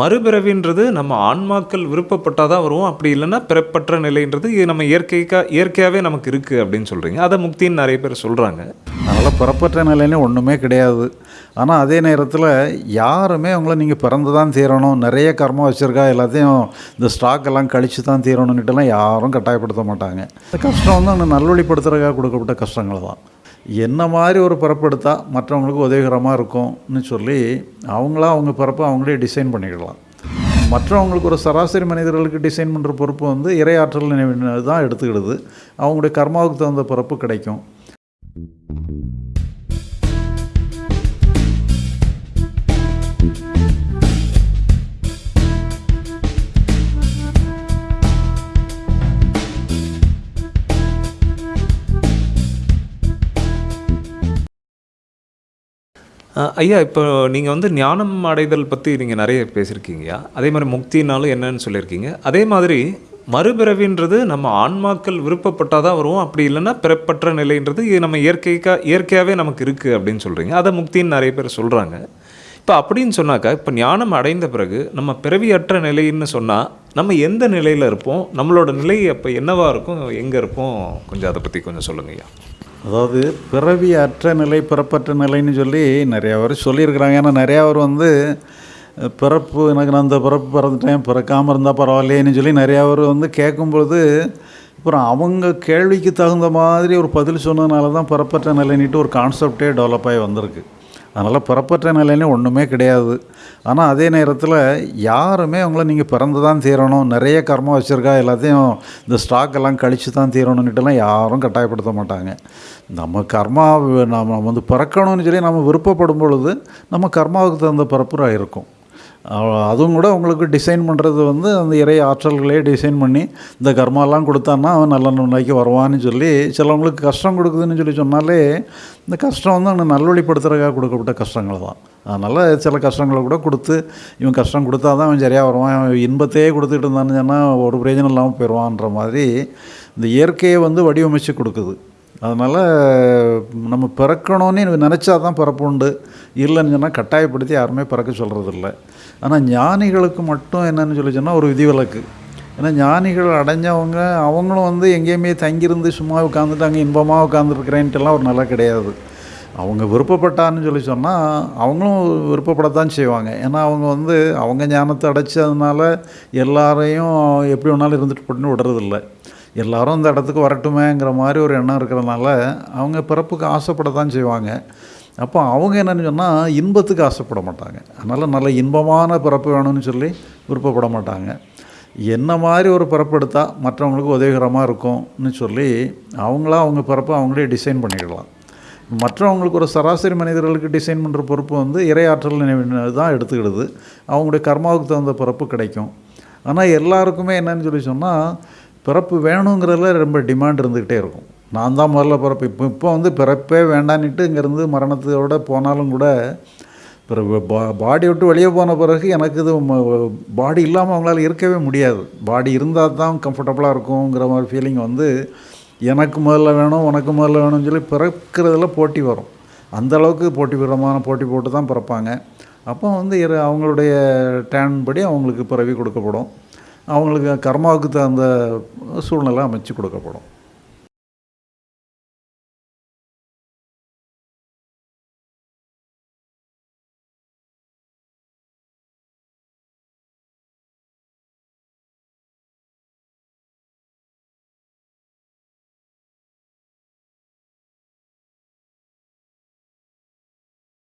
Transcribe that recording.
மறுபிறவின்றது நம்ம ஆன்மாக்கள் விருப்பப்பட்டால் தான் வருவோம். அப்படி இல்லைன்னா பிறப்பற்ற நிலைன்றது இது நம்ம இயற்கைக்கா இயற்கையாகவே நமக்கு இருக்குது அப்படின்னு சொல்கிறீங்க அதை முக்தின்னு நிறைய பேர் சொல்கிறாங்க அதனால் பிறப்பற்ற நிலைன்னு ஒன்றுமே கிடையாது. ஆனால் அதே நேரத்தில் யாருமே அவங்கள நீங்கள் பிறந்து தான் தீரணும் நிறைய கர்மம் வச்சுருக்கா எல்லாத்தையும் இந்த ஸ்டாக் எல்லாம் கழித்து தான் தீரணும்னுட்டுலாம் யாரும் கட்டாயப்படுத்த மாட்டாங்க. இந்த கஷ்டம் வந்து அவங்க நல்வழிப்படுத்துறதுக்காக கொடுக்கப்பட்ட கஷ்டங்கள் தான். என்ன மாதிரி ஒரு பிறப்பு எடுத்தால் மற்றவங்களுக்கு உதவிகரமாக இருக்கும்னு சொல்லி அவங்களா அவங்க பிறப்பை அவங்களே டிசைன் பண்ணிக்கலாம் மற்றவங்களுக்கு ஒரு சராசரி மனிதர்களுக்கு டிசைன் பண்ணுற பொறுப்பு வந்து இறையாற்றல் நினைவு தான் எடுத்துக்கிடுது. அவங்களுடைய கர்மாவுக்கு தகுந்த பிறப்பு கிடைக்கும். ஐயா இப்போ நீங்கள் வந்து ஞானம் அடைதல் பற்றி நீங்கள் நிறைய பேசியிருக்கீங்கய்யா அதே மாதிரி முக்தினாலும் என்னன்னு சொல்லியிருக்கீங்க. அதே மாதிரி மறுபிறவின்றது நம்ம ஆன்மாக்கள் விருப்பப்பட்டால் தான் வருவோம் அப்படி இல்லைன்னா பிறப்பற்ற நிலைன்றது இது நம்ம இயற்கைக்கா இயற்கையாகவே நமக்கு இருக்குது அப்படின்னு சொல்கிறீங்க அதை முக்தின்னு நிறைய பேர் சொல்கிறாங்க இப்போ அப்படின்னு சொன்னாக்கா இப்போ ஞானம் அடைந்த பிறகு நம்ம பிறவியற்ற நிலைன்னு சொன்னால் நம்ம எந்த நிலையில் இருப்போம்? நம்மளோட நிலை அப்போ என்னவாக இருக்கும்? எங்கே இருப்போம்? கொஞ்சம் அதை பற்றி கொஞ்சம் சொல்லுங்கய்யா அதாவது பிறவி அற்ற நிலை பிறப்பற்ற நிலைன்னு சொல்லி நிறையா பேர் சொல்லியிருக்கிறாங்க. ஏன்னா நிறையா பேர் வந்து பிறப்பு எனக்கு நான் அந்த பிறப்பு பிறந்துட்டேன் பிறக்காமல் இருந்தால் பரவாயில்லையேன்னு சொல்லி நிறையா பேர் வந்து கேட்கும்பொழுது அப்புறம் அவங்க கேள்விக்கு தகுந்த மாதிரி ஒரு பதில் சொன்னதுனால தான் பிறப்பற்ற நிலைன்னுட்டு ஒரு கான்செப்டே டெவலப் ஆகி வந்திருக்கு. அதனால் பிறப்பற்ற நிலைன்னு ஒன்றுமே கிடையாது. ஆனால் அதே நேரத்தில் யாருமே அவங்கள நீங்கள் பிறந்து தான் தீரணும் நிறைய கர்மம் வச்சுருக்கா எல்லாத்தையும் இந்த ஸ்டாக் எல்லாம் கழித்து தான் தீரணுன்னுட்டுலாம் யாரும் கட்டாயப்படுத்த மாட்டாங்க. நம்ம கர்மா நம்ம வந்து பிறக்கணும்னு சொல்லி நம்ம விருப்பப்படும் பொழுது நம்ம கர்மாவுக்கு தகுந்த பிறப்புறாக இருக்கும். அதுவும் கூட உங்களுக்கு டிசைன் பண்ணுறது வந்து அந்த இறை ஆற்றல்களே டிசைன் பண்ணி இந்த கர்மாலாம் கொடுத்தான்னா அவன் நல்ல நிலைக்கு வருவான்னு சொல்லி சிலவங்களுக்கு கஷ்டம் கொடுக்குதுன்னு சொல்லி சொன்னாலே இந்த கஷ்டம் வந்து அவனை நல்வழிப்படுத்துறதுக்காக கொடுக்கப்பட்ட கஷ்டங்கள் தான். அதனால் சில கஷ்டங்களை கூட கொடுத்து இவன் கஷ்டம் கொடுத்தா தான் அவன் சரியாக வருவான் அவன் இன்பத்தையே கொடுத்துட்டு இருந்தான்னு சொன்னால் ஒரு பிரயோஜனம் இல்லாமல் போயிடுவான்ற மாதிரி இந்த இயற்கையை வந்து வடிவமைச்சு கொடுக்குது. அதனால் நம்ம பிறக்கணும்னு நினச்சா தான் பிறப்பு உண்டு. இல்லைன்னு சொன்னால் கட்டாயப்படுத்தி யாருமே பிறக்க சொல்கிறதில்ல ஆனால் ஞானிகளுக்கு மட்டும் என்னென்னு சொல்லி சொன்னால் ஒரு விதிவிலக்கு. ஏன்னா ஞானிகள் அடைஞ்சவங்க அவங்களும் வந்து எங்கேயுமே தங்கியிருந்து சும்மா உட்காந்துட்டு அங்கே இன்பமாக உட்காந்துருக்கிறேன்ட்டுலாம் ஒரு நல்லா கிடையாது. அவங்க விருப்பப்பட்டான்னு சொல்லி சொன்னால் அவங்களும் விருப்பப்படத்தான் செய்வாங்க. ஏன்னா அவங்க வந்து அவங்க ஞானத்தை அடைச்சதுனால எல்லாரையும் எப்படி வேணாலும் இருந்துட்டு போட்டுன்னு விடுறதில்ல. எல்லாரும் அந்த இடத்துக்கு வரட்டுமேங்கிற மாதிரி ஒரு எண்ணம் இருக்கிறதுனால அவங்க பிறப்புக்கு ஆசைப்படத்தான் செய்வாங்க. அப்போ அவங்க என்னென்னு சொன்னால் இன்பத்துக்கு ஆசைப்பட மாட்டாங்க. அதனால் நல்ல இன்பமான பிறப்பு வேணும்னு சொல்லி விருப்பப்பட மாட்டாங்க. என்ன மாதிரி ஒரு பிறப்பு எடுத்தால் மற்றவங்களுக்கு உதவிகரமாக இருக்கும்னு சொல்லி அவங்களா அவங்க பிறப்பை அவங்களே டிசைன் பண்ணிக்கலாம். மற்றவங்களுக்கு ஒரு சராசரி மனிதர்களுக்கு டிசைன் பண்ணுற பொறுப்பு வந்து இறையாற்றல் நினைவு தான் எடுத்துக்கிடுது. அவங்களுடைய கர்மாவுக்கு தகுந்த பிறப்பு கிடைக்கும். ஆனால் எல்லாருக்குமே என்னன்னு சொல்லி சொன்னால் பிறப்பு வேணுங்கிறதுல ரொம்ப டிமாண்ட் இருந்துக்கிட்டே இருக்கும். நான் தான் முதல்ல பிறப்பு. இப்போ இப்போ வந்து பிறப்பே வேண்டான்னுட்டு இங்கேருந்து மரணத்தோட போனாலும் கூட பிறகு பா பாடி விட்டு வெளியே போன பிறகு எனக்கு இது பாடி இல்லாமல் அவங்களால இருக்கவே முடியாது. பாடி இருந்தால் தான் கம்ஃபர்டபுளாக இருக்குங்கிற மாதிரி ஃபீலிங் வந்து எனக்கு முதல்ல வேணும் உனக்கு முதல்ல வேணும்னு சொல்லி பிறக்கிறதுல போட்டி வரும். அந்த அளவுக்கு போட்டி விதமான போட்டி போட்டு தான் பிறப்பாங்க. அப்போ வந்து இரு- அவங்களுடைய டேன் படி அவங்களுக்கு பிறவி கொடுக்கப்படும். அவங்களுக்கு கர்மாவுக்கு தகுந்த சூழ்நிலை அமைச்சு கொடுக்கப்படும்.